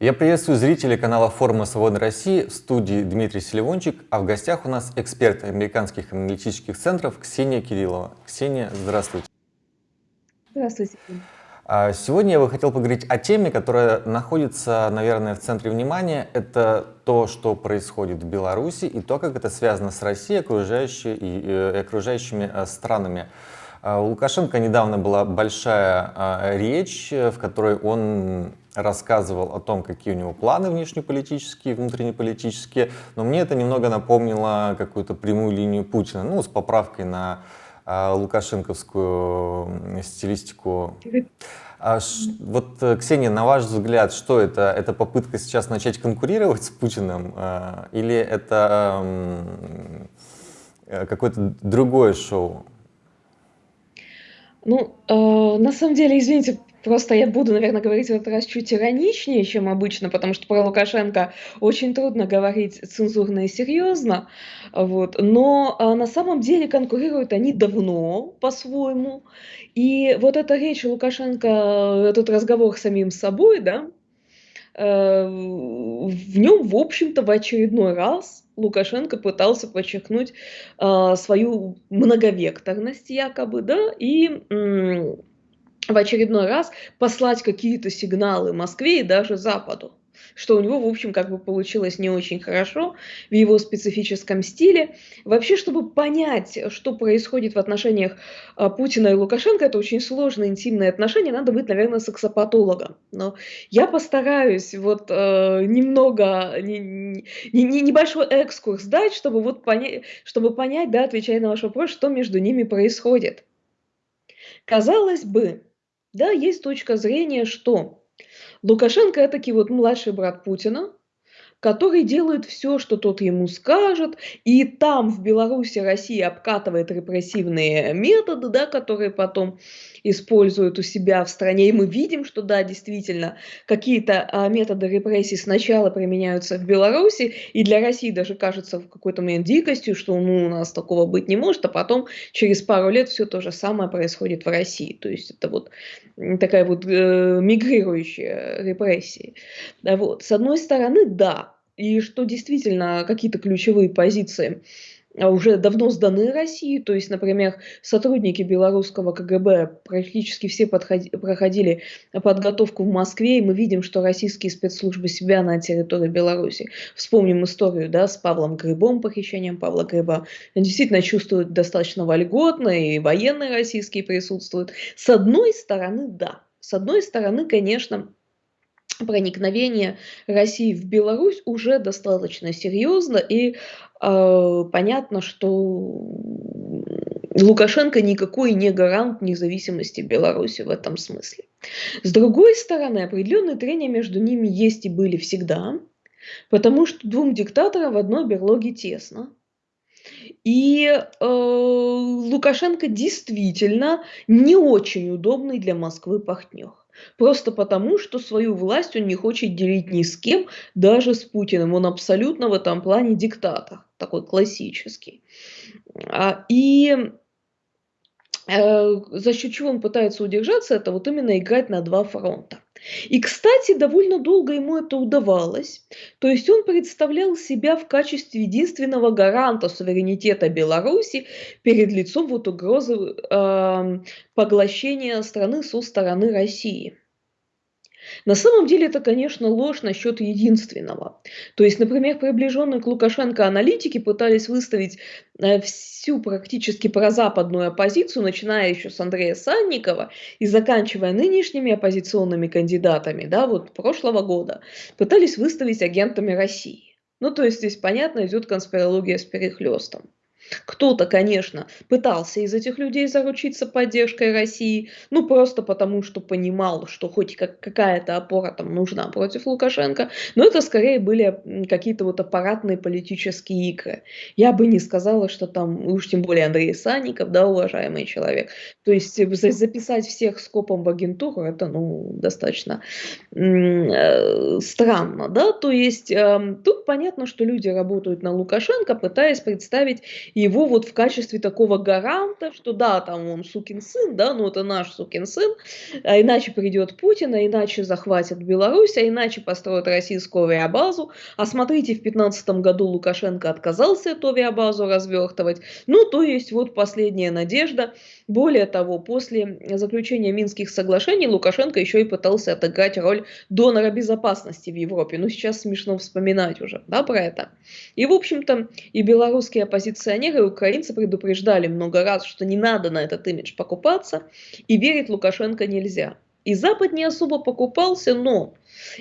Я приветствую зрителей канала форума «Свободной России» в студии Дмитрий Селивончик, а в гостях у нас эксперт американских аналитических центров Ксения Кириллова. Ксения, здравствуйте. Здравствуйте. А сегодня я бы хотел поговорить о теме, которая находится, наверное, в центре внимания. Это то, что происходит в Беларуси и то, как это связано с Россией окружающей и, э, и окружающими э, странами. А у Лукашенко недавно была большая а, речь, в которой он рассказывал о том, какие у него планы внешнеполитические, внутреннеполитические, но мне это немного напомнило какую-то прямую линию Путина, ну, с поправкой на а, лукашенковскую стилистику. А вот, э, Ксения, на ваш взгляд, что это? Это попытка сейчас начать конкурировать с Путиным? А, или это э, какое-то другое шоу? Ну, э, на самом деле, извините, Просто я буду, наверное, говорить в этот раз чуть ироничнее, чем обычно, потому что про Лукашенко очень трудно говорить цензурно и серьезно. Вот. Но а, на самом деле конкурируют они давно по-своему. И вот эта речь Лукашенко, этот разговор с самим собой, да, э, в нем, в общем-то, в очередной раз Лукашенко пытался подчеркнуть э, свою многовекторность якобы, да, и в очередной раз послать какие-то сигналы Москве и даже Западу что у него, в общем, как бы получилось не очень хорошо в его специфическом стиле. Вообще, чтобы понять, что происходит в отношениях а, Путина и Лукашенко, это очень сложные интимные отношения, надо быть, наверное, сексопатологом. Но я постараюсь вот э, немного, не, не, не, небольшой экскурс дать, чтобы, вот понять, чтобы понять, да, отвечая на ваш вопрос, что между ними происходит. Казалось бы, да, есть точка зрения, что Лукашенко это таки вот младший брат Путина, который делает все, что тот ему скажет, и там, в Беларуси, Россия обкатывает репрессивные методы, да, которые потом используют у себя в стране, и мы видим, что да, действительно, какие-то а, методы репрессий сначала применяются в Беларуси, и для России даже кажется в какой-то момент дикостью, что ну, у нас такого быть не может, а потом через пару лет все то же самое происходит в России. То есть это вот такая вот э, мигрирующая репрессия. Вот. С одной стороны, да, и что действительно какие-то ключевые позиции а, уже давно сданы России, то есть, например, сотрудники белорусского КГБ практически все подходи, проходили подготовку в Москве, и мы видим, что российские спецслужбы себя на территории Беларуси. Вспомним историю да, с Павлом Грибом, похищением Павла Гриба. Действительно чувствуют достаточно вольготно, и военные российские присутствуют. С одной стороны, да. С одной стороны, конечно, проникновение России в Беларусь уже достаточно серьезно, и э, понятно, что Лукашенко никакой не гарант независимости Беларуси в этом смысле. С другой стороны, определенные трения между ними есть и были всегда, потому что двум диктаторам в одной берлоге тесно. И э, Лукашенко действительно не очень удобный для Москвы партнер. Просто потому, что свою власть он не хочет делить ни с кем, даже с Путиным. Он абсолютно в этом плане диктатор, такой классический. А, и э, за счет чего он пытается удержаться, это вот именно играть на два фронта. И, кстати, довольно долго ему это удавалось. То есть он представлял себя в качестве единственного гаранта суверенитета Беларуси перед лицом вот угрозы э, поглощения страны со стороны России. На самом деле это, конечно, ложь насчет единственного. То есть, например, приближенные к Лукашенко аналитики пытались выставить э, всю практически прозападную оппозицию, начиная еще с Андрея Санникова и заканчивая нынешними оппозиционными кандидатами, да, вот прошлого года, пытались выставить агентами России. Ну, то есть здесь, понятно, идет конспирология с перехлестом. Кто-то, конечно, пытался из этих людей заручиться поддержкой России, ну просто потому, что понимал, что хоть как, какая-то опора там нужна против Лукашенко, но это скорее были какие-то вот аппаратные политические игры. Я бы не сказала, что там, уж тем более Андрей Санников, да, уважаемый человек. То есть записать всех скопом в агентуру, это, ну, достаточно э, странно, да, то есть э, тут понятно, что люди работают на Лукашенко, пытаясь представить его вот в качестве такого гаранта, что да, там он сукин сын, да, ну это наш сукин сын, а иначе придет Путин, а иначе захватят Беларусь, а иначе построят российскую авиабазу. А смотрите, в 2015 году Лукашенко отказался эту авиабазу развертывать. Ну, то есть вот последняя надежда. Более того, после заключения Минских соглашений Лукашенко еще и пытался отыграть роль донора безопасности в Европе. Ну, сейчас смешно вспоминать уже, да, про это. И, в общем-то, и белорусские оппозиционеры, и украинцы предупреждали много раз, что не надо на этот имидж покупаться, и верить Лукашенко нельзя. И Запад не особо покупался, но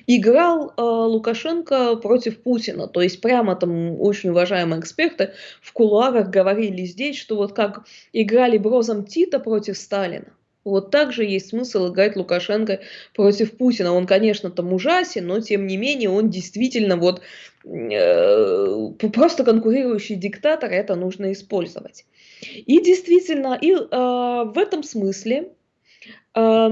играл э, Лукашенко против Путина. То есть прямо там очень уважаемые эксперты в кулуарах говорили здесь, что вот как играли Брозом Тита против Сталина. Вот так же есть смысл играть Лукашенко против Путина. Он, конечно, там ужасен, но тем не менее он действительно вот э, просто конкурирующий диктатор, это нужно использовать. И действительно, и э, в этом смысле Э,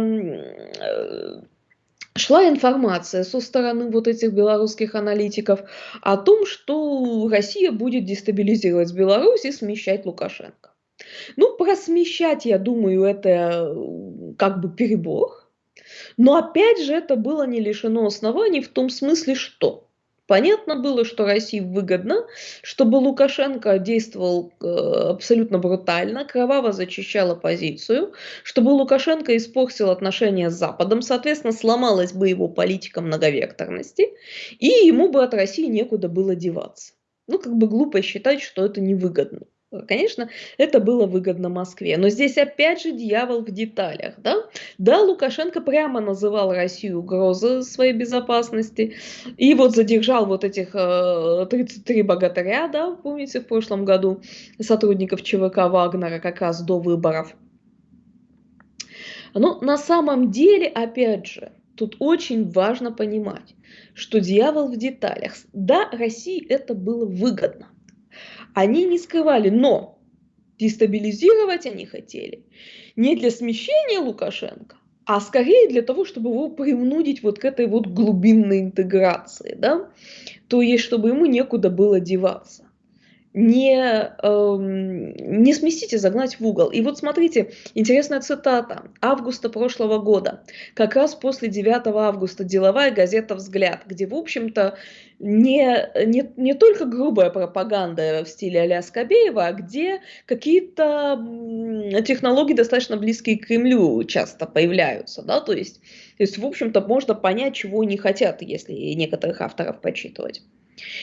шла информация со стороны вот этих белорусских аналитиков о том, что Россия будет дестабилизировать Беларусь и смещать Лукашенко. Ну, про смещать, я думаю, это э, как бы перебор. Но опять же, это было не лишено оснований в том смысле, что Понятно было, что России выгодно, чтобы Лукашенко действовал э, абсолютно брутально, кроваво зачищал оппозицию, чтобы Лукашенко испортил отношения с Западом, соответственно, сломалась бы его политика многовекторности, и ему бы от России некуда было деваться. Ну, как бы глупо считать, что это невыгодно. Конечно, это было выгодно Москве. Но здесь опять же дьявол в деталях. Да, да Лукашенко прямо называл Россию угрозой своей безопасности. И вот задержал вот этих э, 33 богатыря, да, помните, в прошлом году сотрудников ЧВК Вагнера как раз до выборов. Но на самом деле, опять же, тут очень важно понимать, что дьявол в деталях. Да, России это было выгодно они не скрывали, но дестабилизировать они хотели не для смещения Лукашенко, а скорее для того, чтобы его принудить вот к этой вот глубинной интеграции, да, то есть, чтобы ему некуда было деваться не, эм, не сместить и загнать в угол. И вот смотрите, интересная цитата августа прошлого года, как раз после 9 августа деловая газета «Взгляд», где, в общем-то, не, не, не только грубая пропаганда в стиле а-ля Скобеева, а где какие-то технологии достаточно близкие к Кремлю часто появляются, да, то есть, то есть в общем-то, можно понять, чего они хотят, если некоторых авторов почитывать.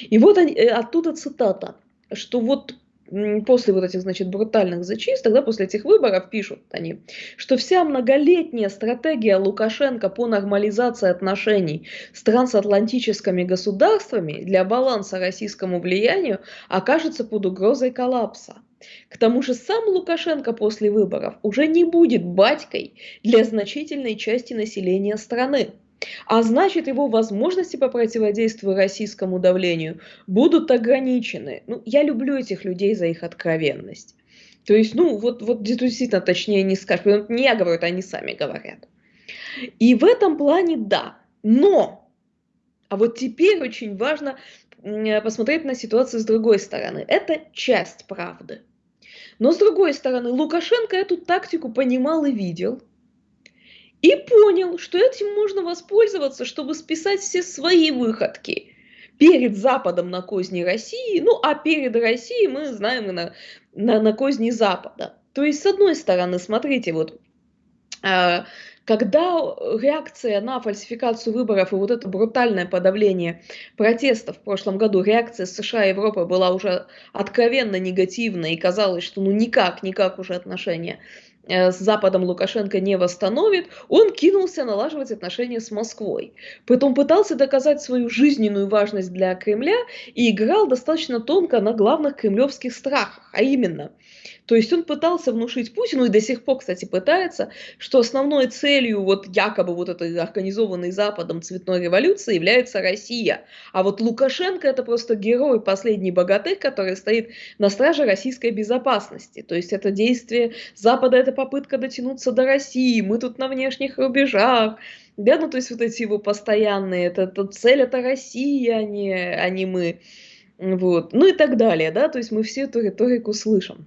И вот они, э, оттуда цитата что вот после вот этих, значит, брутальных зачисток, да, после этих выборов пишут они, что вся многолетняя стратегия Лукашенко по нормализации отношений с трансатлантическими государствами для баланса российскому влиянию окажется под угрозой коллапса. К тому же сам Лукашенко после выборов уже не будет батькой для значительной части населения страны. А значит, его возможности по противодействию российскому давлению будут ограничены. Ну, я люблю этих людей за их откровенность. То есть, ну, вот, вот действительно, точнее не скажешь. Не я говорю, это они сами говорят. И в этом плане да. Но, а вот теперь очень важно посмотреть на ситуацию с другой стороны. Это часть правды. Но с другой стороны, Лукашенко эту тактику понимал и видел – и понял, что этим можно воспользоваться, чтобы списать все свои выходки перед Западом на козни России, ну а перед Россией мы знаем на, на, на козни Запада. То есть, с одной стороны, смотрите, вот а, когда реакция на фальсификацию выборов и вот это брутальное подавление протестов в прошлом году, реакция США и Европы была уже откровенно негативная и казалось, что ну никак, никак уже отношения с Западом Лукашенко не восстановит, он кинулся налаживать отношения с Москвой. Потом пытался доказать свою жизненную важность для Кремля и играл достаточно тонко на главных кремлевских страхах, а именно – то есть он пытался внушить Путину, и до сих пор, кстати, пытается, что основной целью вот якобы вот этой организованной Западом цветной революции является Россия. А вот Лукашенко это просто герой, последний богатырь, который стоит на страже российской безопасности. То есть это действие Запада это это попытка дотянуться до России, мы тут на внешних рубежах, да, ну то есть вот эти его постоянные, это, это цель это Россия, а не, а не мы, вот, ну и так далее, да, то есть мы всю эту риторику слышим.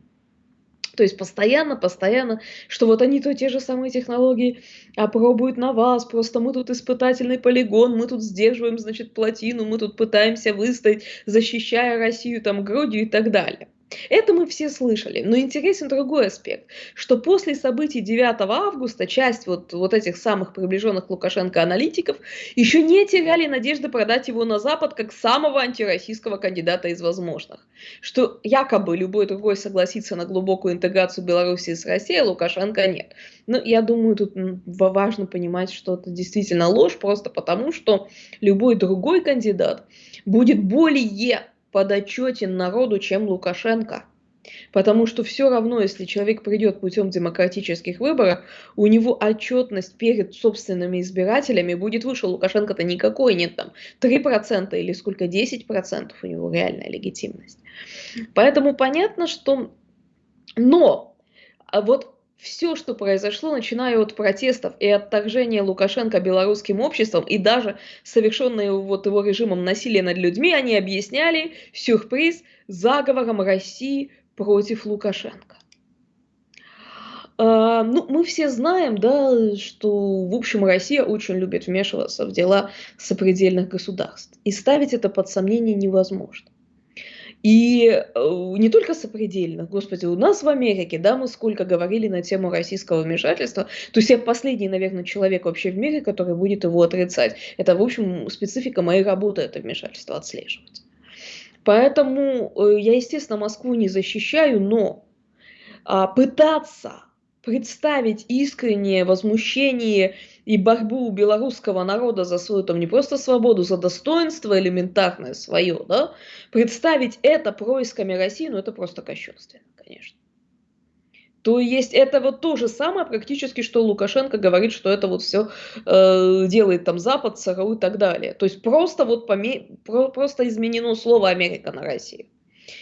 То есть постоянно, постоянно, что вот они то те же самые технологии опробуют на вас, просто мы тут испытательный полигон, мы тут сдерживаем, значит, плотину, мы тут пытаемся выстоять, защищая Россию там грудью и так далее. Это мы все слышали, но интересен другой аспект, что после событий 9 августа часть вот, вот этих самых приближенных Лукашенко аналитиков еще не теряли надежды продать его на Запад как самого антироссийского кандидата из возможных. Что якобы любой другой согласится на глубокую интеграцию Беларуси с Россией, а Лукашенко нет. Но я думаю, тут важно понимать, что это действительно ложь, просто потому что любой другой кандидат будет более подотчетен народу, чем Лукашенко. Потому что все равно, если человек придет путем демократических выборов, у него отчетность перед собственными избирателями будет выше. Лукашенко-то никакой нет там 3% или сколько, 10% у него реальная легитимность. Поэтому понятно, что... Но а вот все, что произошло, начиная от протестов и отторжения Лукашенко белорусским обществом и даже совершенное вот его режимом насилия над людьми, они объясняли сюрприз заговором России против Лукашенко. А, ну, мы все знаем, да, что, в общем, Россия очень любит вмешиваться в дела сопредельных государств. И ставить это под сомнение невозможно. И э, не только сопредельно, господи, у нас в Америке, да, мы сколько говорили на тему российского вмешательства, то есть я последний, наверное, человек вообще в мире, который будет его отрицать. Это, в общем, специфика моей работы, это вмешательство отслеживать. Поэтому э, я, естественно, Москву не защищаю, но а, пытаться представить искреннее возмущение и борьбу белорусского народа за свою там не просто свободу, за достоинство элементарное свое, да, представить это происками России, ну это просто кощунственно, конечно. То есть это вот то же самое практически, что Лукашенко говорит, что это вот все э, делает там Запад, ЦРУ и так далее. То есть просто вот поме... про... просто изменено слово Америка на Россию.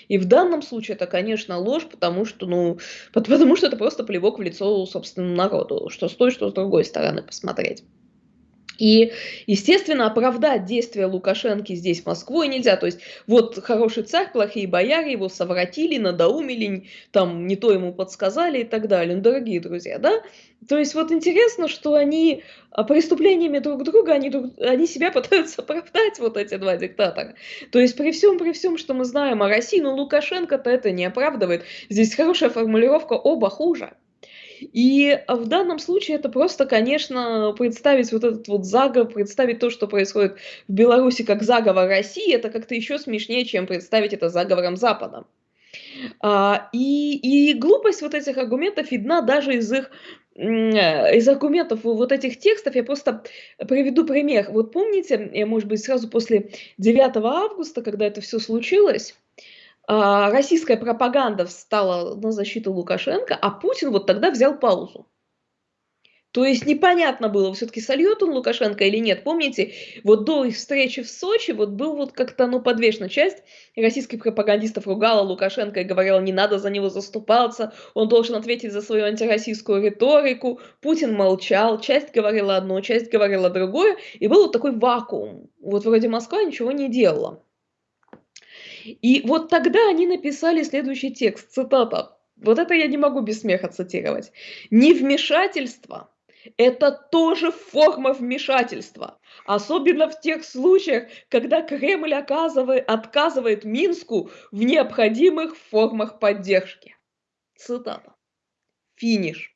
И в данном случае это, конечно, ложь, потому что, ну, потому что это просто плевок в лицо собственному народу, что с той, что с другой стороны посмотреть. И, естественно, оправдать действия Лукашенко здесь Москвой нельзя. То есть, вот хороший царь, плохие бояре, его совратили, надоумили, там не то ему подсказали и так далее. Ну, дорогие друзья, да? То есть, вот интересно, что они а, преступлениями друг друга, они, друг, они себя пытаются оправдать, вот эти два диктатора. То есть, при всем, при всем, что мы знаем о России, ну, Лукашенко-то это не оправдывает. Здесь хорошая формулировка «оба хуже». И в данном случае это просто, конечно, представить вот этот вот заговор, представить то, что происходит в Беларуси как заговор России, это как-то еще смешнее, чем представить это заговором Запада. А, и, и глупость вот этих аргументов видна даже из их из аргументов вот этих текстов я просто приведу пример. Вот помните, может быть, сразу после 9 августа, когда это все случилось, российская пропаганда встала на защиту Лукашенко, а Путин вот тогда взял паузу. То есть непонятно было, все-таки сольет он Лукашенко или нет. Помните, вот до их встречи в Сочи вот был вот как-то, ну, подвешена часть российских пропагандистов ругала Лукашенко и говорила, не надо за него заступаться, он должен ответить за свою антироссийскую риторику. Путин молчал, часть говорила одно, часть говорила другое, и был вот такой вакуум. Вот вроде Москва ничего не делала. И вот тогда они написали следующий текст, цитата. Вот это я не могу без смеха цитировать. «Невмешательство – это тоже форма вмешательства, особенно в тех случаях, когда Кремль оказывает, отказывает Минску в необходимых формах поддержки». Цитата. Финиш.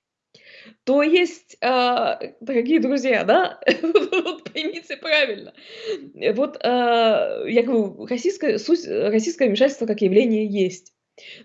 То есть, а, дорогие друзья, да, вот поймите правильно, вот а, я говорю, российское, суть, российское вмешательство как явление есть.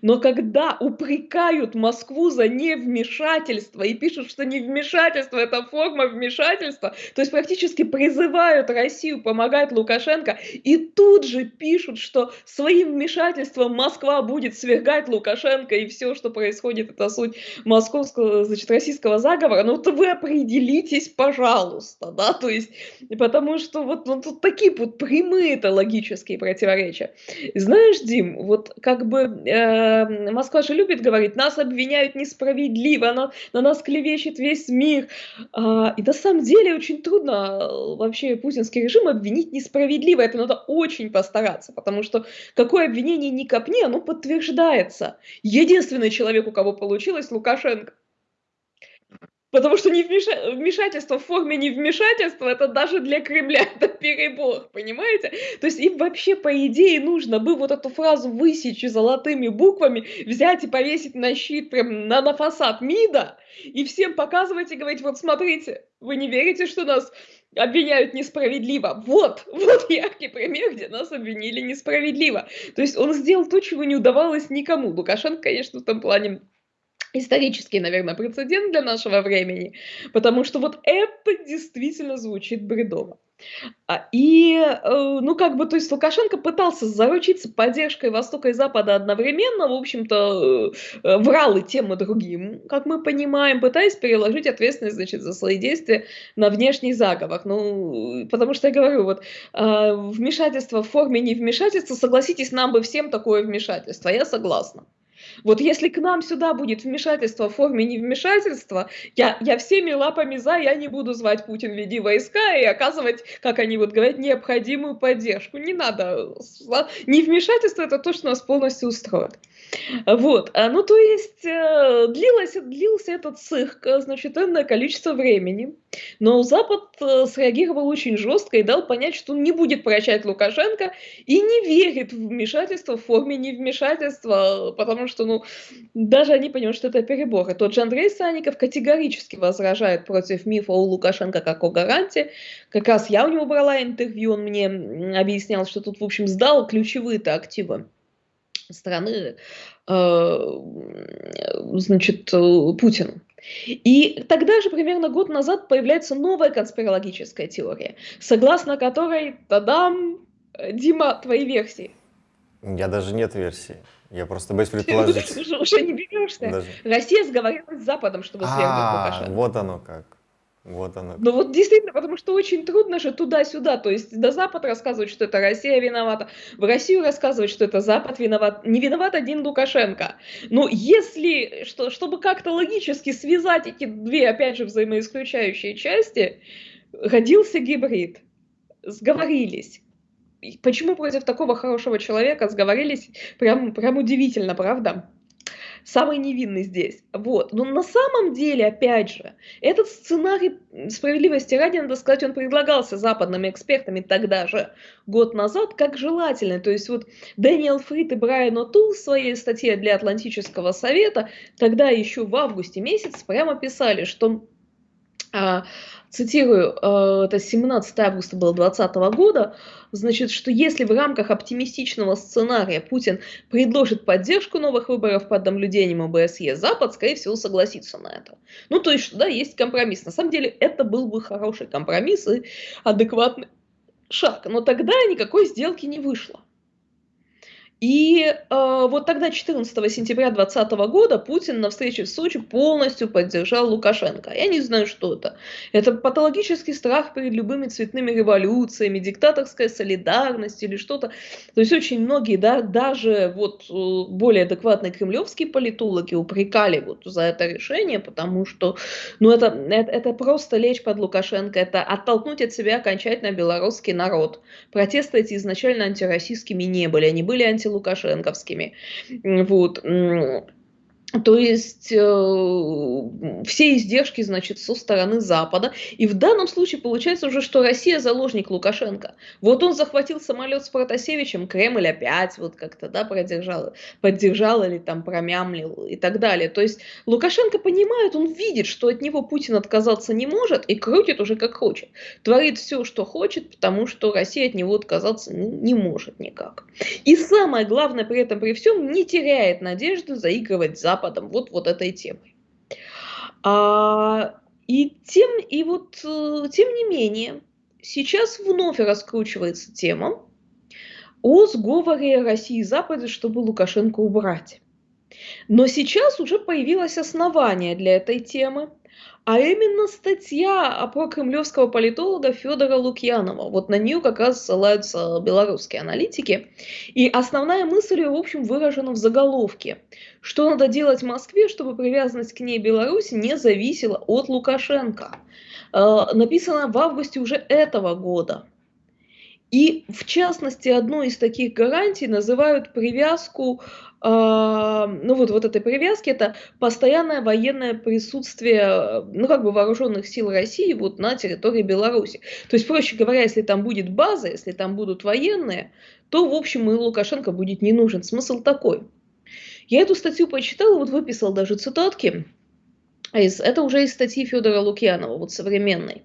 Но когда упрекают Москву за невмешательство и пишут, что невмешательство – это форма вмешательства, то есть практически призывают Россию помогать Лукашенко, и тут же пишут, что своим вмешательством Москва будет свергать Лукашенко, и все, что происходит, это суть московского, значит, российского заговора, ну то вы определитесь, пожалуйста, да, то есть, потому что вот ну, тут такие вот прямые-то логические противоречия. Знаешь, Дим, вот как бы э, э, Москва же любит говорить, нас обвиняют несправедливо, на, на нас клевещет весь мир. А, и на самом деле очень трудно э, вообще путинский режим обвинить несправедливо. Это надо очень постараться, потому что какое обвинение ни копни, оно подтверждается. Единственный человек, у кого получилось, Лукашенко. Потому что невмеша... вмешательство в форме невмешательства, это даже для Кремля это перебор, понимаете? То есть им вообще, по идее, нужно бы вот эту фразу высечь золотыми буквами, взять и повесить на щит, прям на, на фасад МИДа, и всем показывать и говорить, вот смотрите, вы не верите, что нас обвиняют несправедливо. Вот, вот яркий пример, где нас обвинили несправедливо. То есть он сделал то, чего не удавалось никому. Лукашенко, конечно, в том плане исторический, наверное, прецедент для нашего времени, потому что вот это действительно звучит бредово. А, и, э, ну, как бы, то есть Лукашенко пытался заручиться поддержкой Востока и Запада одновременно, в общем-то, э, э, врал и тем, и другим, как мы понимаем, пытаясь переложить ответственность, значит, за свои действия на внешний заговор. Ну, потому что я говорю, вот, вмешательство в форме невмешательства, согласитесь, нам бы всем такое вмешательство, я согласна. Вот если к нам сюда будет вмешательство в форме невмешательства, я, я всеми лапами за, я не буду звать Путин веди войска и оказывать, как они вот говорят, необходимую поддержку. Не надо. Невмешательство это то, что нас полностью устроит. Вот, а, ну то есть э, длилось, длился этот цирк, э, значит, энное количество времени, но Запад э, среагировал очень жестко и дал понять, что он не будет прощать Лукашенко и не верит в вмешательство в форме невмешательства, потому что, ну, даже они понимают, что это перебор. И тот же Андрей Санников категорически возражает против мифа о Лукашенко как о гаранте. Как раз я у него брала интервью, он мне объяснял, что тут, в общем, сдал ключевые-то активы страны, э, значит, э, Путину. И тогда же, примерно год назад, появляется новая конспирологическая теория, согласно которой, тадам, Дима, твои версии. Я даже нет версии. Я просто боюсь предположить. Уже, уже не берешься. Даже... Россия сговорилась с Западом, чтобы свергнуть а, Лукашенко. Вот оно как. Вот оно. Ну вот действительно, потому что очень трудно же туда-сюда, то есть до Запад рассказывать, что это Россия виновата, в Россию рассказывать, что это Запад виноват, не виноват один Лукашенко. Но если, что, чтобы как-то логически связать эти две, опять же, взаимоисключающие части, родился гибрид, сговорились. Почему против такого хорошего человека сговорились, прям, прям удивительно, правда? самый невинный здесь. Вот. Но на самом деле, опять же, этот сценарий справедливости ради, надо сказать, он предлагался западными экспертами тогда же, год назад, как желательный. То есть вот Дэниел Фрид и Брайан О'Тул в своей статье для Атлантического совета тогда еще в августе месяц прямо писали, что цитирую, э, это 17 августа было 2020 года, значит, что если в рамках оптимистичного сценария Путин предложит поддержку новых выборов под наблюдением ОБСЕ, Запад, скорее всего, согласится на это. Ну, то есть, да, есть компромисс. На самом деле, это был бы хороший компромисс и адекватный шаг. Но тогда никакой сделки не вышло. И э, вот тогда, 14 сентября 2020 года, Путин на встрече в Сочи полностью поддержал Лукашенко. Я не знаю, что это. Это патологический страх перед любыми цветными революциями, диктаторская солидарность или что-то. То есть очень многие, да, даже вот э, более адекватные кремлевские политологи упрекали вот за это решение, потому что, ну, это, это, это просто лечь под Лукашенко, это оттолкнуть от себя окончательно белорусский народ. Протесты эти изначально антироссийскими не были, они были анти лукашенковскими. Вот. То есть э, все издержки, значит, со стороны Запада. И в данном случае получается уже, что Россия заложник Лукашенко. Вот он захватил самолет с Протасевичем, Кремль опять вот как-то, да, продержал, поддержал или там промямлил и так далее. То есть Лукашенко понимает, он видит, что от него Путин отказаться не может и крутит уже как хочет. Творит все, что хочет, потому что Россия от него отказаться не, может никак. И самое главное при этом, при всем, не теряет надежды заигрывать Запад Западом, вот, вот этой темой. А, и, тем, и вот, э, тем не менее, сейчас вновь раскручивается тема о сговоре России и Запада, чтобы Лукашенко убрать. Но сейчас уже появилось основание для этой темы. А именно статья про кремлевского политолога Федора Лукьянова. Вот на нее как раз ссылаются белорусские аналитики. И основная мысль, в общем, выражена в заголовке. Что надо делать Москве, чтобы привязанность к ней Беларуси не зависела от Лукашенко. Э, написано в августе уже этого года. И в частности, одной из таких гарантий называют привязку ну вот, вот этой привязки, это постоянное военное присутствие, ну как бы вооруженных сил России вот на территории Беларуси. То есть, проще говоря, если там будет база, если там будут военные, то, в общем, и Лукашенко будет не нужен. Смысл такой. Я эту статью почитала, вот выписал даже цитатки. Это уже из статьи Федора Лукьянова, вот современной.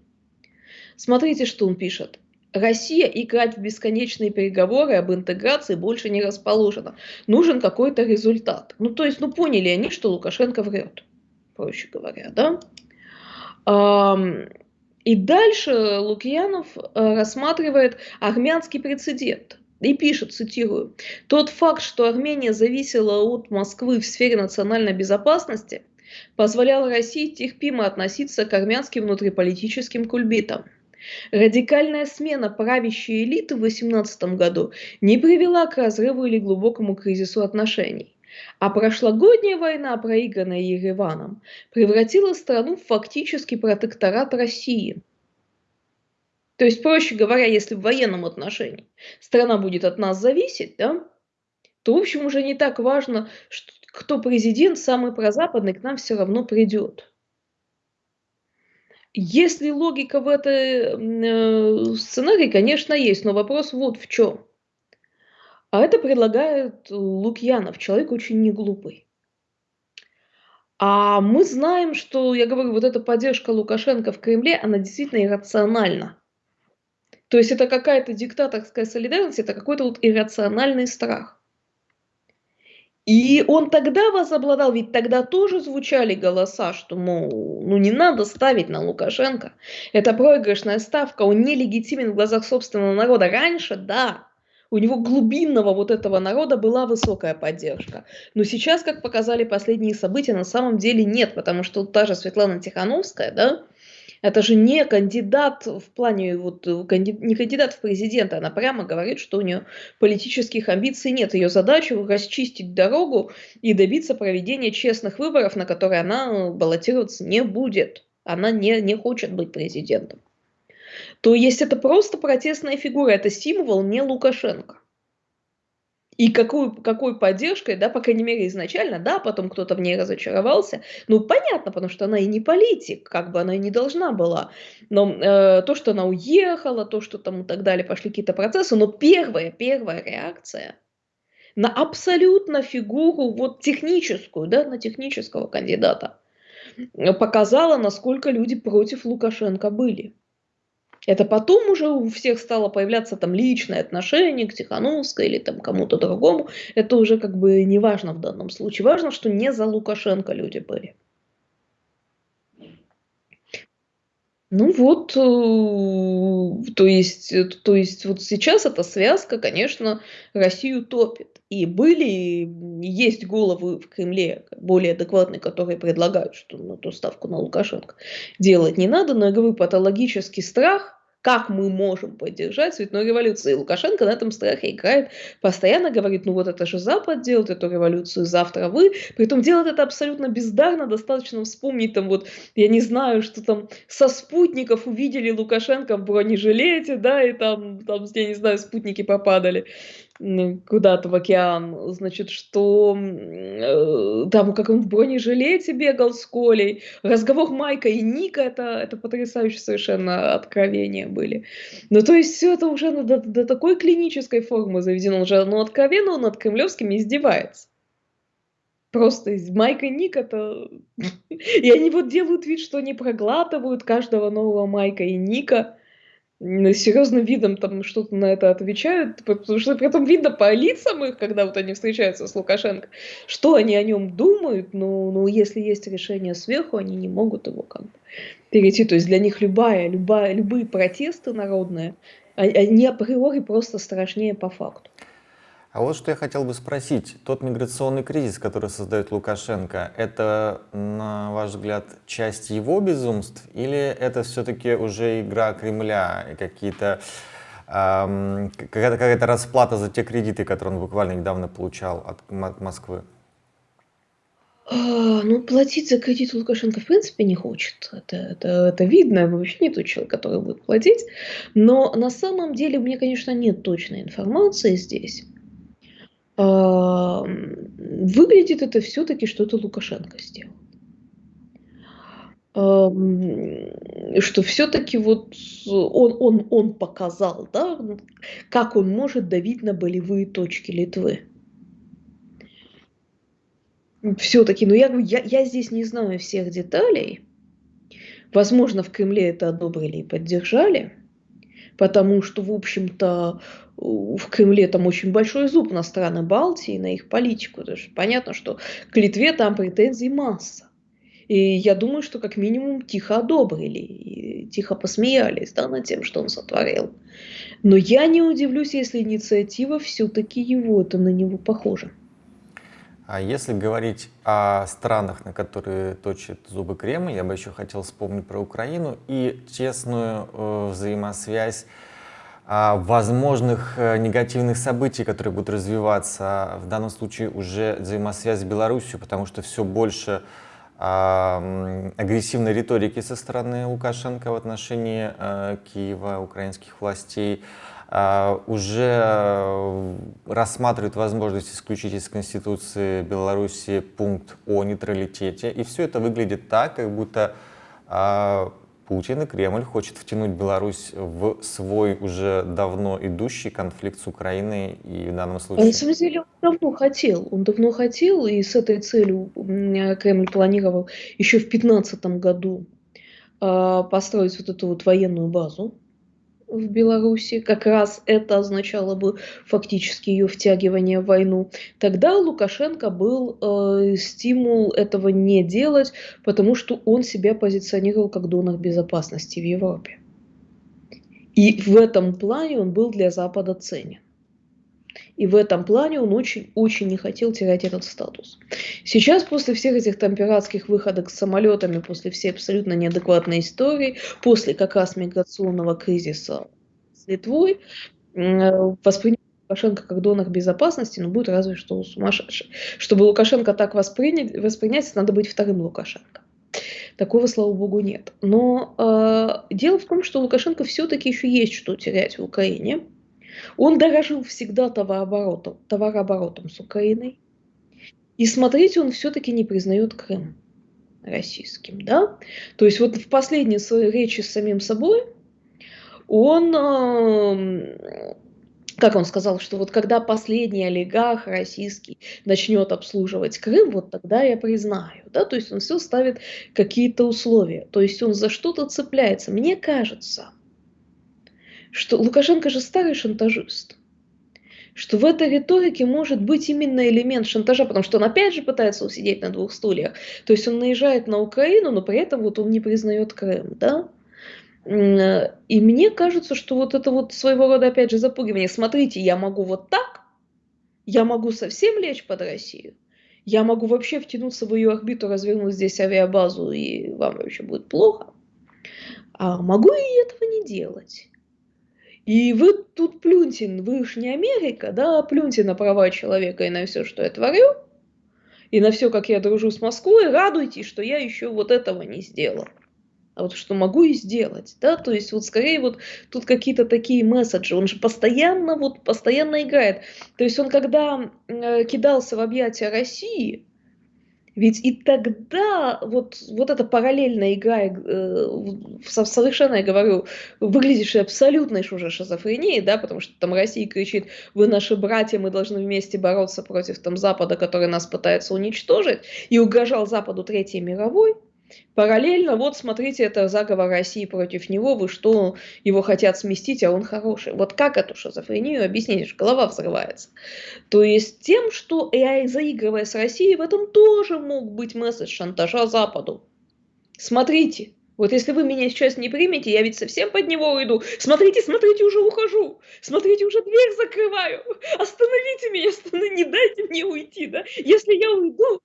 Смотрите, что он пишет. Россия играть в бесконечные переговоры об интеграции больше не расположена. Нужен какой-то результат. Ну, то есть, ну, поняли они, что Лукашенко врет, проще говоря, да? И дальше Лукьянов э, рассматривает армянский прецедент и пишет, цитирую, «Тот факт, что Армения зависела от Москвы в сфере национальной безопасности, позволял России терпимо относиться к армянским внутриполитическим кульбитам. Радикальная смена правящей элиты в 18 году не привела к разрыву или глубокому кризису отношений. А прошлогодняя война, проигранная Ереваном, превратила страну в фактически протекторат России. То есть, проще говоря, если в военном отношении страна будет от нас зависеть, да, то, в общем, уже не так важно, что, кто президент, самый прозападный, к нам все равно придет. Если логика в этом э, сценарии, конечно, есть, но вопрос вот в чем. А это предлагает Лукьянов, человек очень неглупый. А мы знаем, что, я говорю, вот эта поддержка Лукашенко в Кремле, она действительно иррациональна. То есть это какая-то диктаторская солидарность, это какой-то вот иррациональный страх. И он тогда возобладал, ведь тогда тоже звучали голоса, что, мол, ну не надо ставить на Лукашенко. Это проигрышная ставка, он нелегитимен в глазах собственного народа. Раньше, да, у него глубинного вот этого народа была высокая поддержка. Но сейчас, как показали последние события, на самом деле нет, потому что та же Светлана Тихановская, да, это же не кандидат в плане, вот, э, не кандидат в президенты, она прямо говорит, что у нее политических амбиций нет. Ее задача расчистить дорогу и добиться проведения честных выборов, на которые она баллотироваться не будет. Она не, не хочет быть президентом. То есть это просто протестная фигура, это символ не Лукашенко. И какой, какой поддержкой, да, по крайней мере, изначально, да, потом кто-то в ней разочаровался. Ну, понятно, потому что она и не политик, как бы она и не должна была. Но э, то, что она уехала, то, что там и так далее, пошли какие-то процессы, но первая, первая реакция на абсолютно фигуру, вот техническую, да, на технического кандидата, показала, насколько люди против Лукашенко были. Это потом уже у всех стало появляться там личное отношение к Тихановской или там кому-то другому. Это уже как бы не важно в данном случае. Важно, что не за Лукашенко люди были. Ну вот, э, то есть, э, то есть вот сейчас эта связка, конечно, Россию топит. И были, есть головы в Кремле более адекватные, которые предлагают, что на ту ставку на Лукашенко делать не надо, но я говорю, патологический страх как мы можем поддержать цветную революцию. И Лукашенко на этом страхе играет, постоянно говорит, ну вот это же Запад делает эту революцию, завтра вы. Притом делает это абсолютно бездарно, достаточно вспомнить там вот, я не знаю, что там со спутников увидели Лукашенко в бронежилете, да, и там, там я не знаю, спутники попадали куда-то в океан, значит, что э, там как он в бронежилете бегал с Колей, разговор Майка и Ника, это, это потрясающее совершенно откровения были. Ну, то есть все это уже до, до такой клинической формы заведено, уже ну, откровенно он над кремлевскими издевается. Просто из Майка и Ник это... И они вот делают вид, что они проглатывают каждого нового Майка и Ника серьезным видом там что-то на это отвечают, потому что при этом видно по лицам их, когда вот они встречаются с Лукашенко, что они о нем думают, но, но если есть решение сверху, они не могут его как бы перейти. То есть для них любая, любая, любые протесты народные, они априори просто страшнее по факту. А вот что я хотел бы спросить. Тот миграционный кризис, который создает Лукашенко, это, на ваш взгляд, часть его безумств или это все-таки уже игра Кремля и какие-то эм, какая-то какая расплата за те кредиты, которые он буквально недавно получал от Москвы? А, ну, платить за кредит Лукашенко в принципе не хочет. Это, это, это видно, вообще не тот человек, который будет платить. Но на самом деле мне, конечно, нет точной информации здесь. А, выглядит это все-таки что-то Лукашенко сделал. А, что все-таки вот он, он, он показал, да, как он может давить на болевые точки Литвы все-таки, ну я, я, я здесь не знаю всех деталей. Возможно, в Кремле это одобрили и поддержали, потому что, в общем-то, в Кремле там очень большой зуб на страны Балтии, на их политику. Потому что понятно, что к Литве там претензий масса. И я думаю, что как минимум тихо одобрили, и тихо посмеялись да, над тем, что он сотворил. Но я не удивлюсь, если инициатива все-таки его, это на него похожа. А если говорить о странах, на которые точит зубы Кремль, я бы еще хотел вспомнить про Украину и тесную э, взаимосвязь э, возможных э, негативных событий, которые будут развиваться. В данном случае уже взаимосвязь с Беларусью, потому что все больше э, агрессивной риторики со стороны Лукашенко в отношении э, Киева, украинских властей. А, уже э, рассматривают возможность исключить из Конституции Беларуси пункт о нейтралитете. И все это выглядит так, как будто а, Путин и Кремль хочет втянуть Беларусь в свой уже давно идущий конфликт с Украиной и в данном случае... На самом деле он давно хотел, он давно хотел, и с этой целью Кремль планировал еще в 2015 году а, построить вот эту вот военную базу в Беларуси, как раз это означало бы фактически ее втягивание в войну, тогда Лукашенко был э, стимул этого не делать, потому что он себя позиционировал как донор безопасности в Европе. И в этом плане он был для Запада ценен. И в этом плане он очень-очень не хотел терять этот статус. Сейчас, после всех этих там пиратских выходок с самолетами, после всей абсолютно неадекватной истории, после как раз миграционного кризиса с Литвой, воспринять Лукашенко как донор безопасности, но будет разве что сумасшедший. Чтобы Лукашенко так воспринять, воспринять надо быть вторым Лукашенко. Такого, слава богу, нет. Но э, дело в том, что Лукашенко все-таки еще есть что терять в Украине. Он дорожил всегда товарооборотом, товарооборотом с Украиной. И смотрите, он все-таки не признает Крым российским. Да? То есть вот в последней речи с самим собой он, э, как он сказал, что вот когда последний олигарх российский начнет обслуживать Крым, вот тогда я признаю. Да? То есть он все ставит какие-то условия. То есть он за что-то цепляется. Мне кажется, что Лукашенко же старый шантажист, что в этой риторике может быть именно элемент шантажа, потому что он опять же пытается усидеть на двух стульях. То есть он наезжает на Украину, но при этом вот он не признает Крым, да? И мне кажется, что вот это вот своего рода, опять же, запугивание. Смотрите, я могу вот так, я могу совсем лечь под Россию, я могу вообще втянуться в ее орбиту, развернуть здесь авиабазу, и вам вообще будет плохо. А могу и этого не делать. И вы тут плюньте, вы уж не Америка, да, плюньте на права человека и на все, что я творю, и на все, как я дружу с Москвой, радуйтесь, что я еще вот этого не сделала. А вот что могу и сделать, да, то есть вот скорее вот тут какие-то такие месседжи, он же постоянно вот постоянно играет, то есть он когда э, кидался в объятия России, ведь и тогда вот, вот эта параллельная игра, э, совершенно, я говорю, выглядящая абсолютной уже шизофренией, да, потому что там Россия кричит, вы наши братья, мы должны вместе бороться против там Запада, который нас пытается уничтожить, и угрожал Западу Третьей мировой, Параллельно, вот смотрите, это заговор России против него, вы что, его хотят сместить, а он хороший. Вот как эту шизофрению объяснить, голова взрывается. То есть тем, что AI, заигрывая с Россией, в этом тоже мог быть месседж шантажа Западу. Смотрите, Вот если вы меня сейчас не примете, я ведь совсем под него уйду. Смотрите, смотрите, уже ухожу. Смотрите, уже дверь закрываю. Остановите меня, остановите, не дайте мне уйти, да. Если я уйду,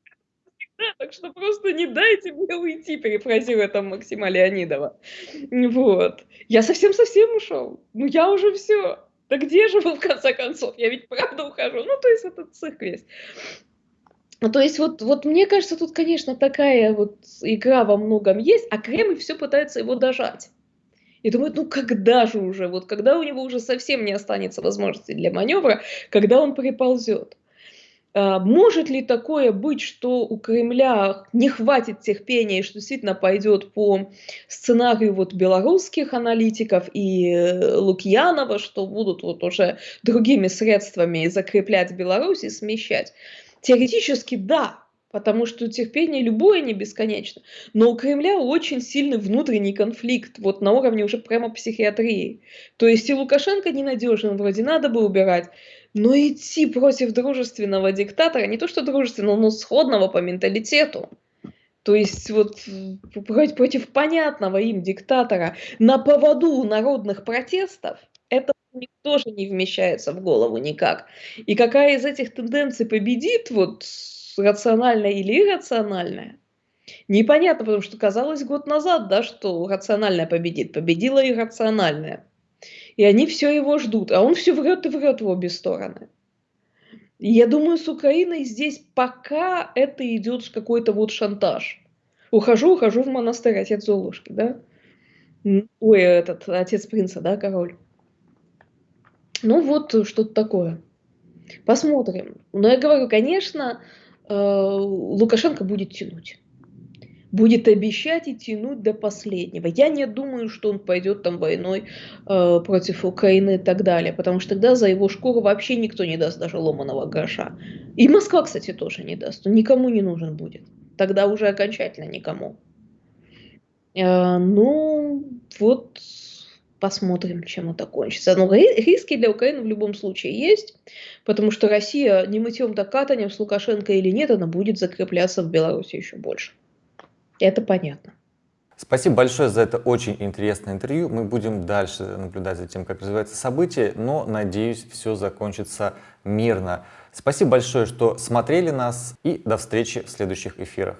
так что просто не дайте мне уйти, перефразируя там Максима Леонидова. Вот. Я совсем-совсем ушел. Ну я уже все. Да где же вы в конце концов? Я ведь правда ухожу. Ну то есть это цирк весь. Ну, то есть вот, вот мне кажется, тут, конечно, такая вот игра во многом есть, а Кремль все пытается его дожать. И думает, ну когда же уже, вот когда у него уже совсем не останется возможности для маневра, когда он приползет. А, может ли такое быть, что у Кремля не хватит терпения, и что действительно пойдет по сценарию вот белорусских аналитиков и э, Лукьянова, что будут вот уже другими средствами закреплять Беларусь и смещать? Теоретически да, потому что терпение любое не бесконечно. Но у Кремля очень сильный внутренний конфликт, вот на уровне уже прямо психиатрии. То есть и Лукашенко ненадежен, вроде надо бы убирать, но идти против дружественного диктатора, не то что дружественного, но сходного по менталитету, то есть вот против понятного им диктатора на поводу народных протестов, это тоже не вмещается в голову никак. И какая из этих тенденций победит, вот рациональная или иррациональная, непонятно, потому что казалось год назад, да, что рациональная победит, победила иррациональная. И они все его ждут, а он все врет и врет в обе стороны. И я думаю, с Украиной здесь пока это идет какой-то вот шантаж. Ухожу, ухожу в монастырь, отец Золушки, да? Ой, этот, отец принца, да, король. Ну вот э, что-то такое. Посмотрим. Но я говорю, конечно, э, Лукашенко будет тянуть. Будет обещать и тянуть до последнего. Я не думаю, что он пойдет там войной э, против Украины и так далее, потому что тогда за его шкуру вообще никто не даст даже ломаного гроша. И Москва, кстати, тоже не даст. Он никому не нужен будет. Тогда уже окончательно никому. Э, ну, вот Посмотрим, чем это кончится. Но риски для Украины в любом случае есть, потому что Россия не мытьем да катанием с Лукашенко или нет, она будет закрепляться в Беларуси еще больше. Это понятно. Спасибо большое за это очень интересное интервью. Мы будем дальше наблюдать за тем, как развиваются события, но, надеюсь, все закончится мирно. Спасибо большое, что смотрели нас и до встречи в следующих эфирах.